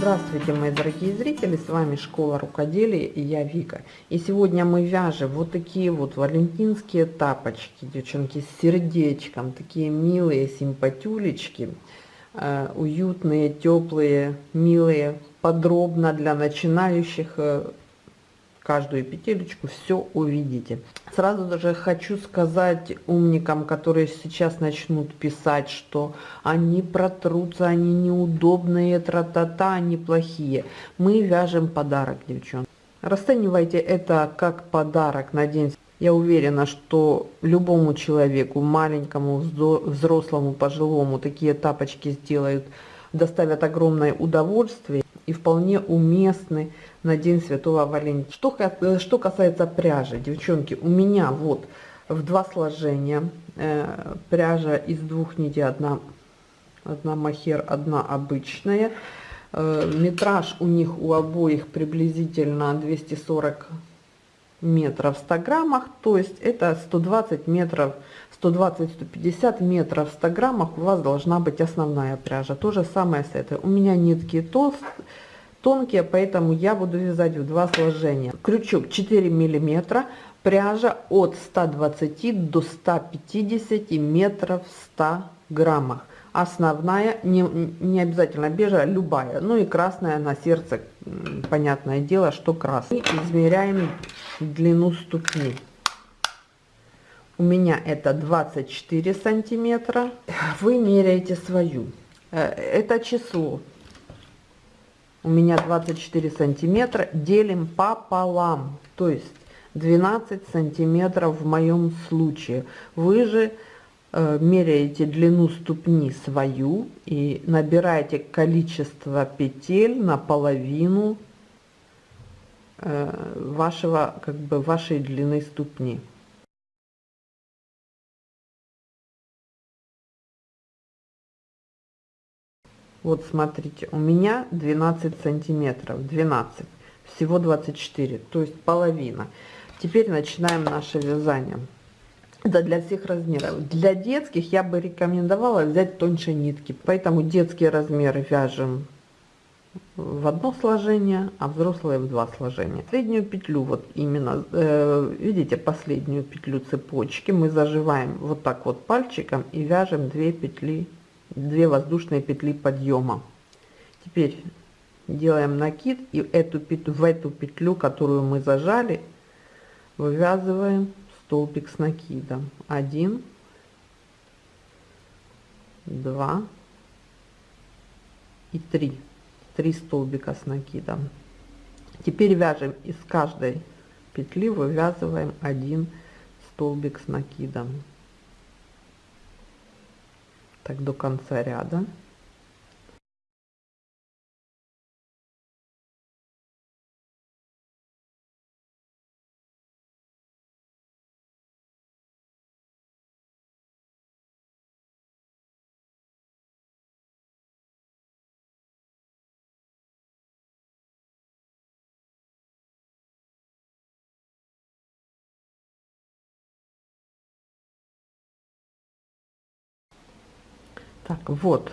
Здравствуйте, мои дорогие зрители, с вами Школа Рукоделия и я Вика. И сегодня мы вяжем вот такие вот валентинские тапочки, девчонки, с сердечком, такие милые симпатюлечки, э, уютные, теплые, милые, подробно для начинающих, э, каждую петелечку все увидите. Сразу даже хочу сказать умникам, которые сейчас начнут писать, что они протрутся, они неудобные, тра-та-та, они плохие. Мы вяжем подарок, девчонки. Расценивайте это как подарок на день. Я уверена, что любому человеку, маленькому, взрослому, пожилому, такие тапочки сделают, доставят огромное удовольствие и вполне уместны на День Святого Валентина. Что, э, что касается пряжи, девчонки, у меня вот в два сложения э, пряжа из двух нитей, одна, одна махер, одна обычная. Э, метраж у них у обоих приблизительно 240 метров в 100 граммах, то есть это 120 метров, 120-150 метров в 100 граммах у вас должна быть основная пряжа. То же самое с этой. У меня нитки толстые тонкие, поэтому я буду вязать в два сложения. Крючок 4 миллиметра, пряжа от 120 до 150 метров в 100 граммах. Основная, не, не обязательно бежа, любая, ну и красная на сердце, понятное дело, что красный. Измеряем длину ступни. У меня это 24 сантиметра. Вы меряете свою. Э, это число у меня 24 сантиметра, делим пополам, то есть 12 сантиметров в моем случае. Вы же э, меряете длину ступни свою и набираете количество петель на половину э, вашего, как бы, вашей длины ступни. Вот смотрите, у меня 12 сантиметров, 12, всего 24, то есть половина. Теперь начинаем наше вязание. Это для всех размеров. Для детских я бы рекомендовала взять тоньше нитки, поэтому детские размеры вяжем в одно сложение, а взрослые в два сложения. Среднюю петлю, вот именно, э, видите, последнюю петлю цепочки мы заживаем вот так вот пальчиком и вяжем 2 петли 2 воздушные петли подъема. Теперь делаем накид и эту петлю, в эту петлю, которую мы зажали, вывязываем столбик с накидом. 1, 2 и 3. 3 столбика с накидом. Теперь вяжем из каждой петли вывязываем один столбик с накидом так до конца ряда. Так, вот.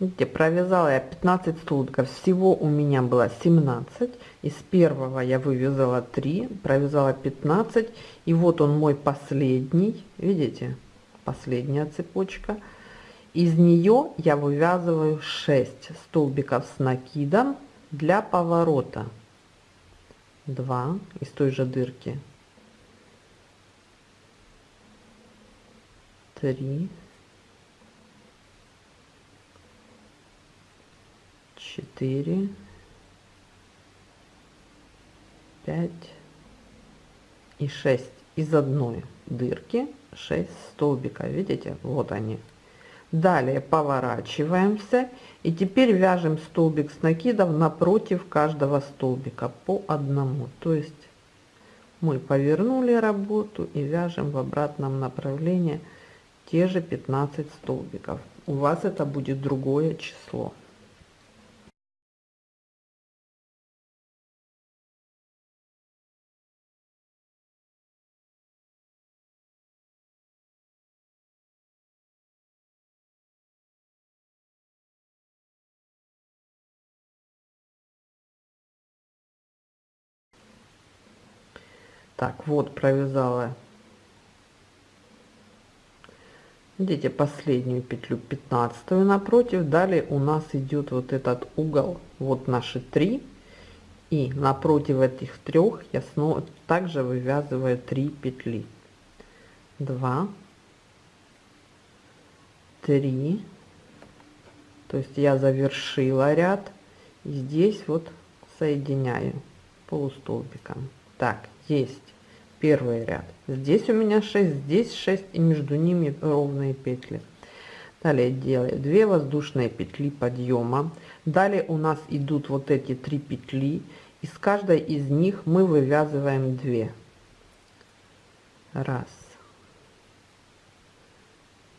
Видите, провязала я 15 столбиков. Всего у меня было 17. Из первого я вывязала 3, провязала 15. И вот он мой последний. Видите? Последняя цепочка. Из нее я вывязываю 6 столбиков с накидом для поворота. 2 из той же дырки. 3 четыре, пять и шесть. Из одной дырки 6 столбика. Видите? Вот они. Далее поворачиваемся. И теперь вяжем столбик с накидов напротив каждого столбика по одному. То есть мы повернули работу и вяжем в обратном направлении те же 15 столбиков. У вас это будет другое число Так, вот провязала. Видите последнюю петлю 15 напротив. Далее у нас идет вот этот угол вот наши три. И напротив этих трех я снова также вывязываю 3 петли. 2 3 то есть я завершила ряд. И здесь вот соединяю полустолбиком. Так есть первый ряд. Здесь у меня 6 здесь 6 и между ними ровные петли. Далее делаю 2 воздушные петли подъема. Далее у нас идут вот эти три петли из каждой из них мы вывязываем 2 раз.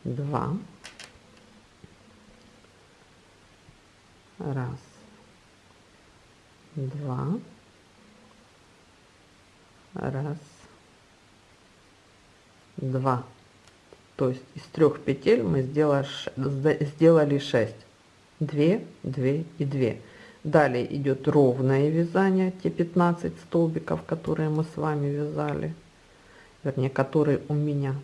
Два. Раз. Два раз. Два. То есть из трех петель мы сделали сделали 6 2 2 и 2 далее идет ровное вязание те 15 столбиков которые мы с вами вязали. Вернее которые у меня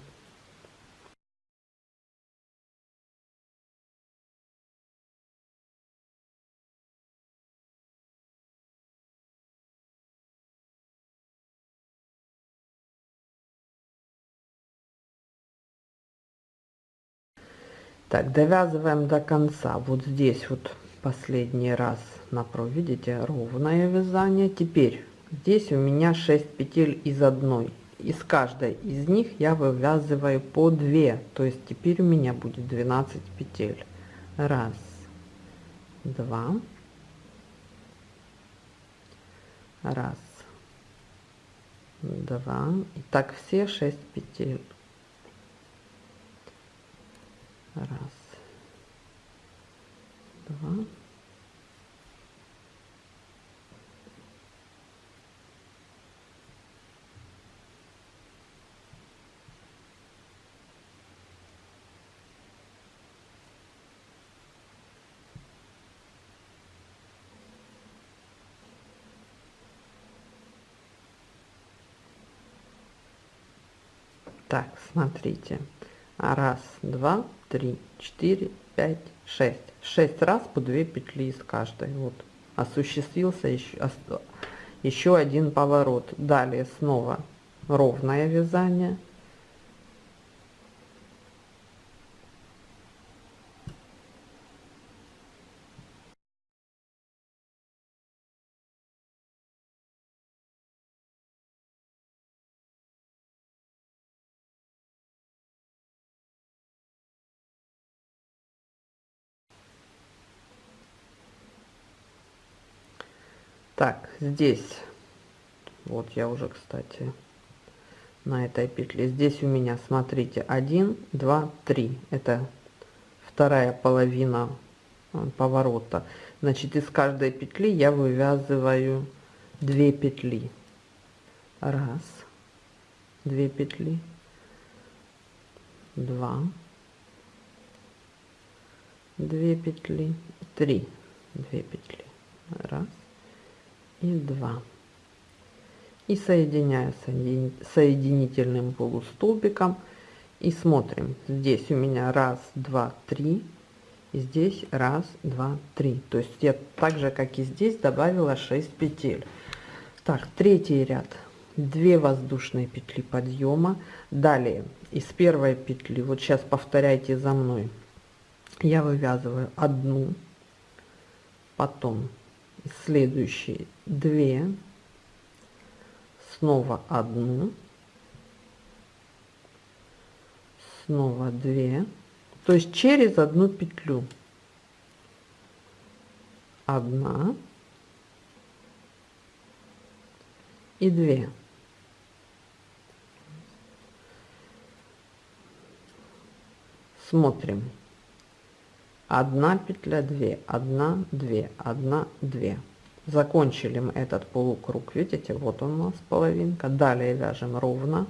так довязываем до конца. Вот здесь вот последний раз напротив видите ровное вязание. Теперь здесь у меня 6 петель из одной. Из каждой из них я вывязываю по 2 то есть теперь у меня будет 12 петель. Раз два. Раз два. И так все 6 петель раз. Два. Так смотрите раз два три четыре пять шесть. Шесть раз по 2 петли из каждой. Вот. Осуществился еще еще один поворот. Далее снова ровное вязание так здесь. Вот я уже кстати на этой петле. Здесь у меня смотрите 1 2 3 это вторая половина э, поворота. Значит из каждой петли я вывязываю 2 петли. Раз 2 петли. 2 2 петли. 3 2 петли. Раз и 2 и соединяю соединительным полустолбиком. И смотрим. Здесь у меня раз два три. И здесь раз два три. То есть я так же как и здесь добавила 6 петель. Так третий ряд. 2 воздушные петли подъема. Далее из первой петли вот сейчас повторяйте за мной. Я вывязываю одну потом следующие 2 снова одну снова 2 то есть через одну петлю. Одна и 2 смотрим одна петля 2 1 2 1 2 закончили мы этот полукруг видите? Вот он у нас половинка. Далее вяжем ровно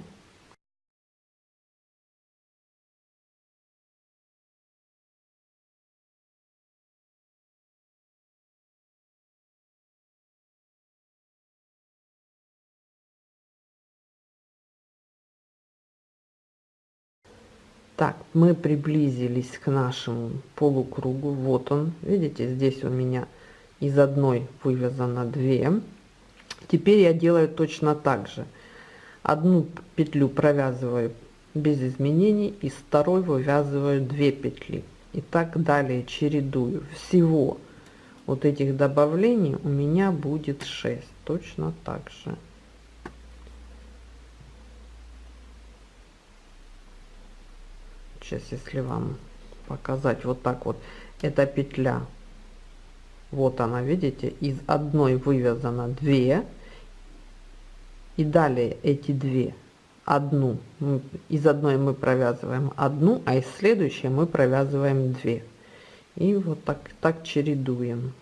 Так, мы приблизились к нашему полукругу. Вот он, видите, здесь у меня из одной вывязано 2. Теперь я делаю точно так же. Одну петлю провязываю без изменений, из второй вывязываю 2 петли. И так далее чередую. Всего вот этих добавлений у меня будет 6. Точно так же. Сейчас если вам показать вот так вот. Эта петля. Вот она видите из одной вывязано 2 и далее эти две. Одну из одной мы провязываем одну а из следующей мы провязываем 2 и вот так так чередуем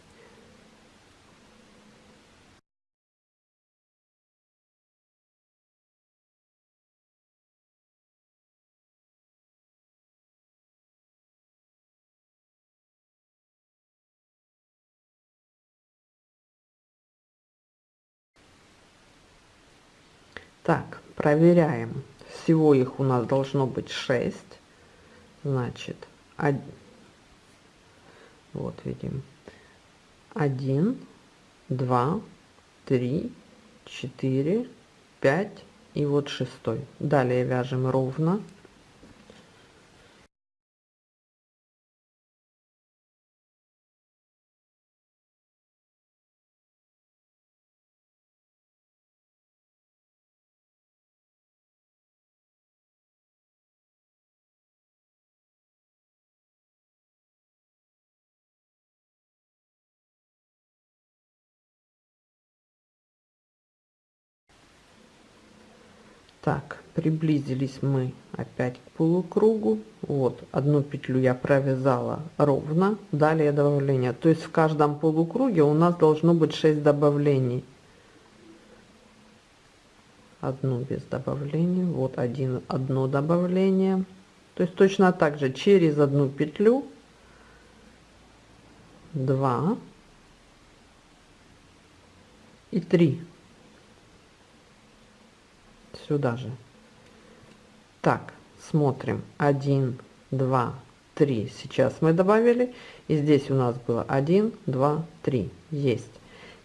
проверяем. Всего их у нас должно быть 6. Значит, 1, вот видим. 1, 2, 3, 4, 5 и вот шестой. Далее вяжем ровно. Так приблизились мы опять к полукругу. Вот одну петлю я провязала ровно далее добавление. То есть в каждом полукруге у нас должно быть 6 добавлений. Одну без добавления вот один одно добавление. То есть точно так же через одну петлю. 2 и 3 сюда же. Так, смотрим. 1, 2, 3. Сейчас мы добавили. И здесь у нас было 1, 2, 3. Есть.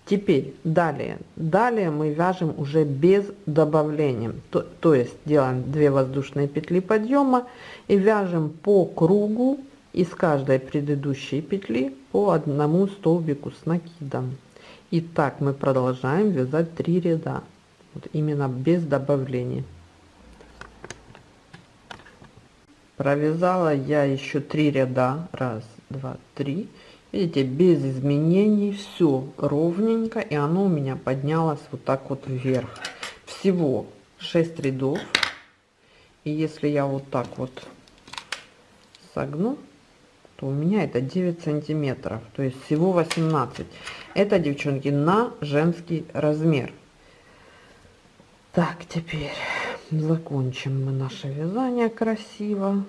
Теперь далее. Далее мы вяжем уже без добавления. То, то есть делаем 2 воздушные петли подъема и вяжем по кругу из каждой предыдущей петли по одному столбику с накидом. И так мы продолжаем вязать 3 ряда вот именно без добавления. Провязала я еще три ряда. Раз два три. Видите без изменений все ровненько. И оно у меня поднялось вот так вот вверх. Всего 6 рядов. И если я вот так вот согну то у меня это 9 сантиметров. То есть всего 18 это девчонки на женский размер так, теперь закончим мы наше вязание красиво.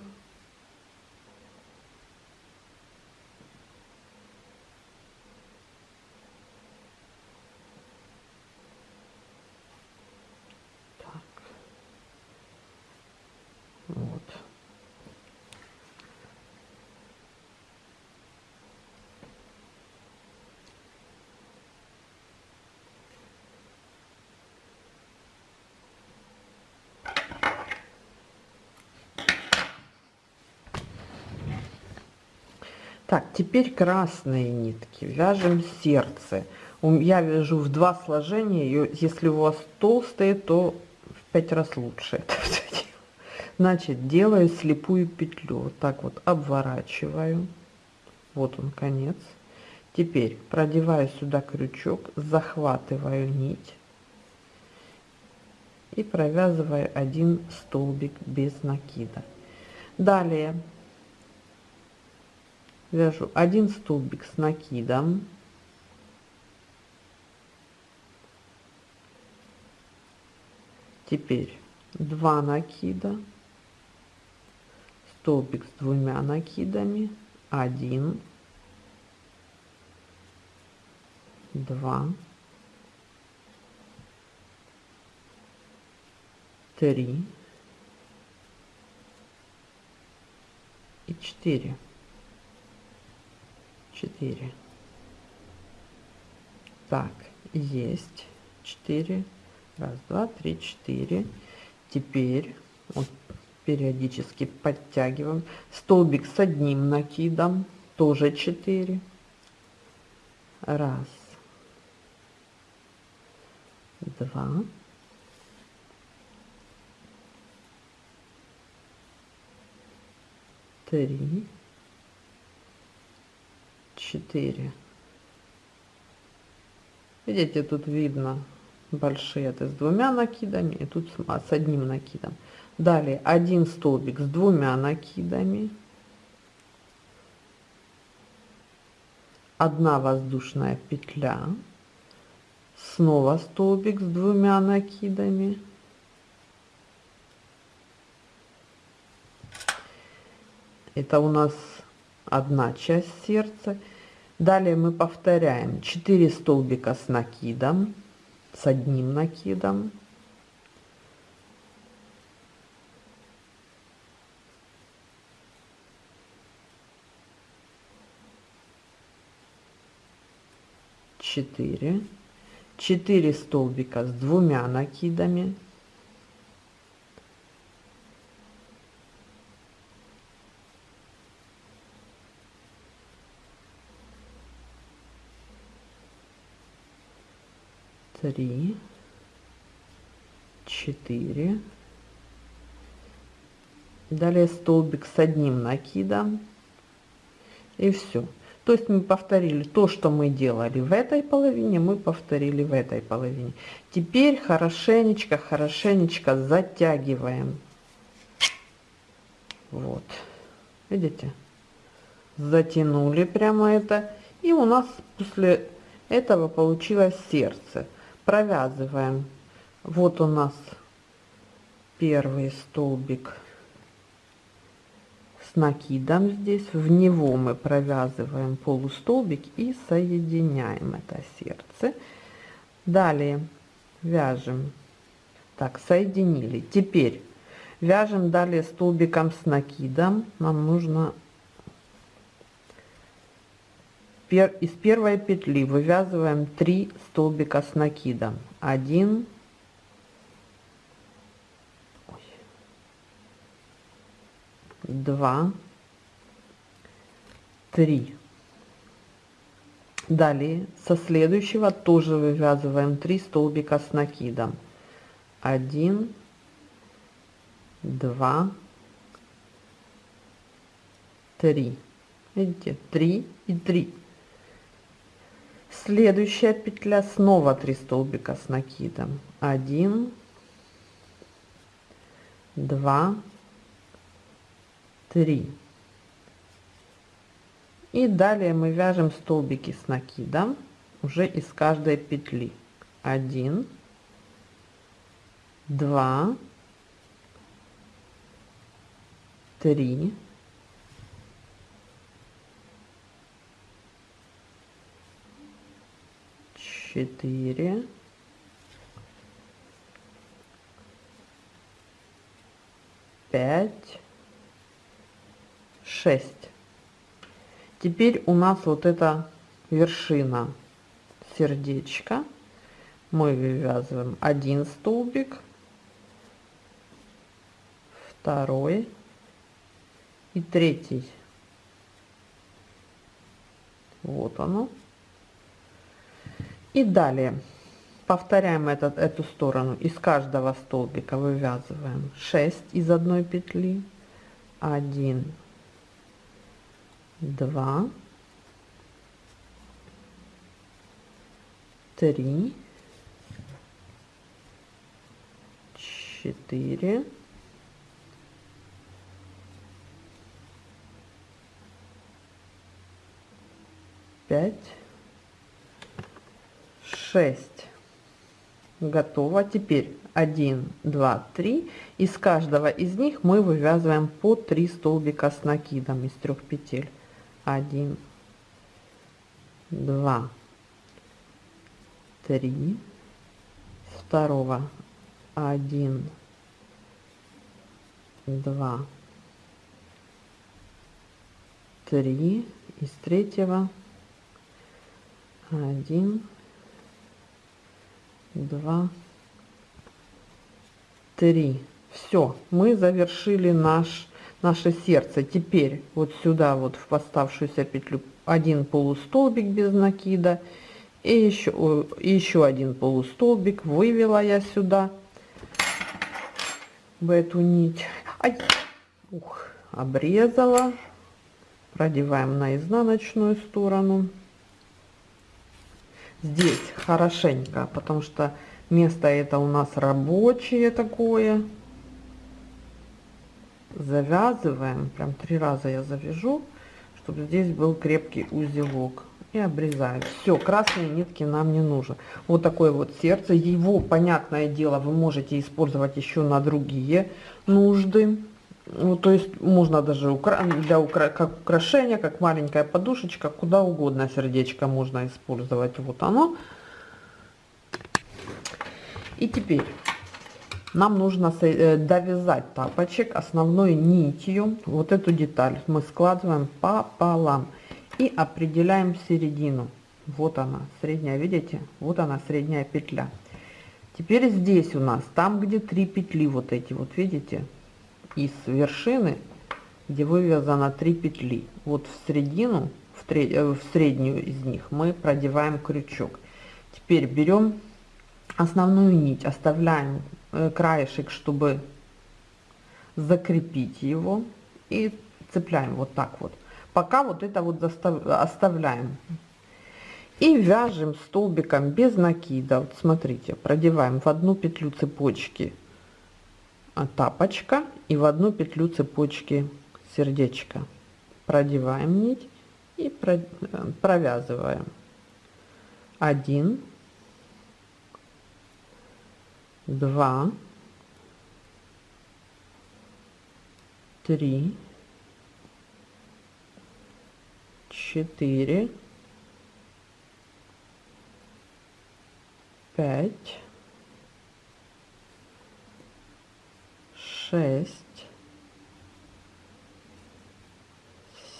Так, теперь красные нитки. Вяжем сердце. Я вяжу в два сложения. Если у вас толстые, то в пять раз лучше это Значит, делаю слепую петлю. Вот так вот обворачиваю. Вот он конец. Теперь продеваю сюда крючок, захватываю нить и провязываю один столбик без накида. Далее вяжу один столбик с накидом. Теперь 2 накида столбик с двумя накидами 1 2 3 и 4 4 так есть 4 раз два три четыре. Теперь вот периодически подтягиваем. Столбик с одним накидом тоже 4 раз. Два. Три четыре. Видите тут видно большие это с двумя накидами и тут с одним накидом. Далее один столбик с двумя накидами. Одна воздушная петля. Снова столбик с двумя накидами. Это у нас одна часть сердца далее мы повторяем. 4 столбика с накидом с одним накидом. Четыре. Четыре столбика с двумя накидами три, четыре. Далее столбик с одним накидом. И все. То есть мы повторили то, что мы делали в этой половине, мы повторили в этой половине. Теперь хорошенечко, хорошенечко затягиваем. Вот. Видите? Затянули прямо это. И у нас после этого получилось сердце провязываем. Вот у нас первый столбик с накидом здесь. В него мы провязываем полустолбик и соединяем это сердце. Далее вяжем. Так соединили. Теперь вяжем далее столбиком с накидом. Нам нужно из первой петли вывязываем 3 столбика с накидом. 1 2 3 далее со следующего тоже вывязываем 3 столбика с накидом. 1 2 3 видите? 3 и 3 следующая петля. Снова 3 столбика с накидом. 1 2 3 и далее мы вяжем столбики с накидом уже из каждой петли. 1 2 3 четыре, пять, шесть. Теперь у нас вот эта вершина сердечка. Мы вывязываем один столбик, второй и третий. Вот оно. И далее повторяем этот, эту сторону. Из каждого столбика вывязываем 6 из одной петли. 1, 2, 3, 4, пять 6 готово. Теперь 1 2 3 из каждого из них мы вывязываем по 3 столбика с накидом из трех петель. 1 2 3 второго. 1 2 три, из третьего. Один, два, три. Все, мы завершили наш, наше сердце. Теперь вот сюда вот в поставшуюся петлю один полустолбик без накида и еще, и еще один полустолбик вывела я сюда в эту нить. Ай, ух, обрезала. Продеваем на изнаночную сторону. Здесь хорошенько, потому что место это у нас рабочее такое. Завязываем, прям три раза я завяжу, чтобы здесь был крепкий узелок и обрезаю. Все, красные нитки нам не нужно. Вот такое вот сердце. Его, понятное дело, вы можете использовать еще на другие нужды. Ну, то есть можно даже укра для укра как украшение, как маленькая подушечка, куда угодно сердечко можно использовать. Вот оно. И теперь нам нужно э, довязать тапочек основной нитью. Вот эту деталь мы складываем пополам и определяем середину. Вот она, средняя, видите? Вот она, средняя петля. Теперь здесь у нас, там где три петли, вот эти вот, видите? Из вершины, где вывязано три петли. Вот в середину, в, тре, э, в среднюю из них мы продеваем крючок. Теперь берем основную нить, оставляем э, краешек, чтобы закрепить его. И цепляем вот так вот пока вот это вот оставляем и вяжем столбиком без накида вот смотрите продеваем в одну петлю цепочки тапочка. И в одну петлю цепочки сердечко продеваем нить и провязываем. Один два три четыре, пять, шесть,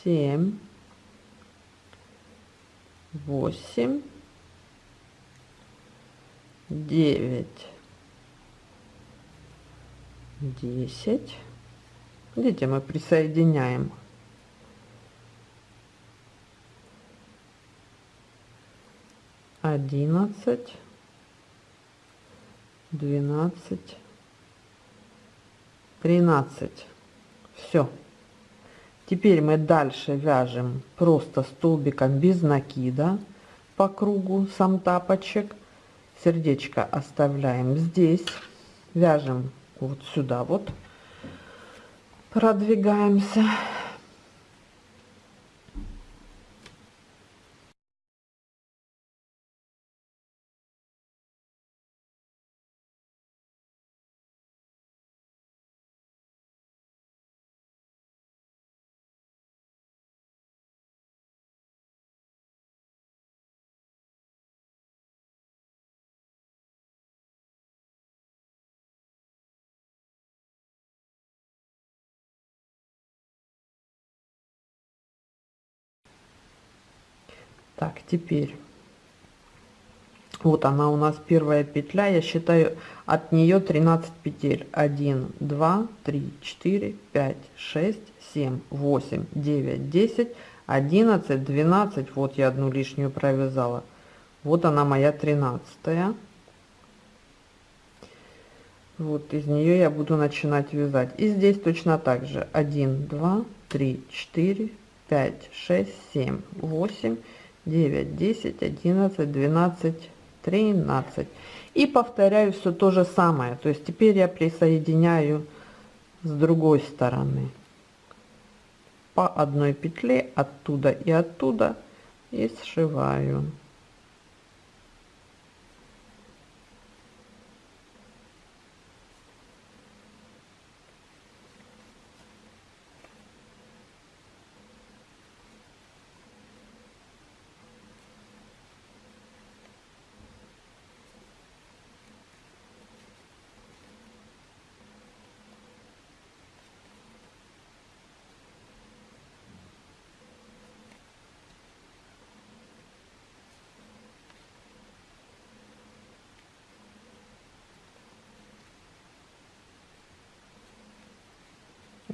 семь, восемь, девять, десять. Видите, мы присоединяем одиннадцать, двенадцать, тринадцать. Все. Теперь мы дальше вяжем просто столбиком без накида по кругу сам тапочек. Сердечко оставляем здесь. Вяжем вот сюда вот. Продвигаемся. Так теперь. Вот она у нас первая петля. Я считаю от нее 13 петель. 1 2 3 4 5 6 7 8 9 10 11 12 вот я одну лишнюю провязала. Вот она моя 13 вот из нее я буду начинать вязать. И здесь точно так же. 1 2 3 4 5 6 7 8 9, 10, 11, 12, 13. И повторяю все то же самое. То есть теперь я присоединяю с другой стороны по одной петле оттуда и оттуда и сшиваю.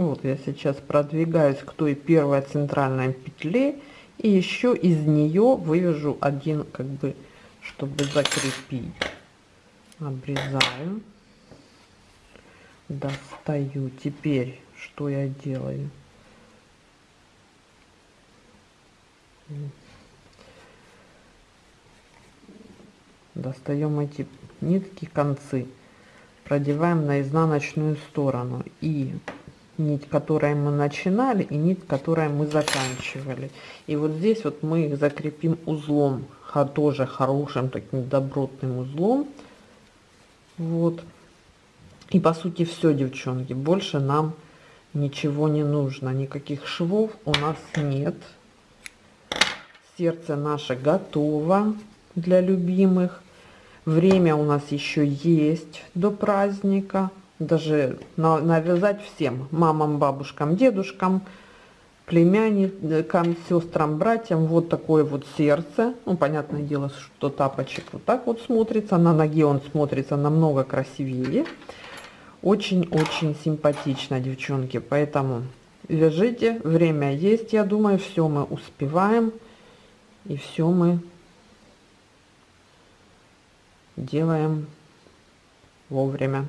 Вот я сейчас продвигаюсь к той первой центральной петле и еще из нее вывяжу один как бы чтобы закрепить. Обрезаю. Достаю. Теперь что я делаю? Достаем эти нитки концы. Продеваем на изнаночную сторону. И нить, которой мы начинали, и нить, которой мы заканчивали. И вот здесь вот мы их закрепим узлом, тоже хорошим таким добротным узлом. Вот. И по сути все, девчонки, больше нам ничего не нужно, никаких швов у нас нет. Сердце наше готово для любимых. Время у нас еще есть до праздника. Даже на, навязать всем, мамам, бабушкам, дедушкам, племянникам, сестрам, братьям. Вот такое вот сердце. Ну, понятное дело, что тапочек вот так вот смотрится. На ноге он смотрится намного красивее. Очень-очень симпатично, девчонки. Поэтому вяжите. Время есть, я думаю. Все мы успеваем. И все мы делаем вовремя.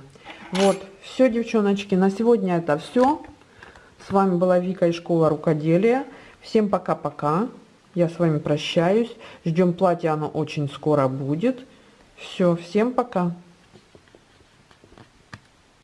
Вот, все, девчоночки, на сегодня это все. С вами была Вика из школы рукоделия. Всем пока-пока. Я с вами прощаюсь. Ждем платья, оно очень скоро будет. Все, всем пока.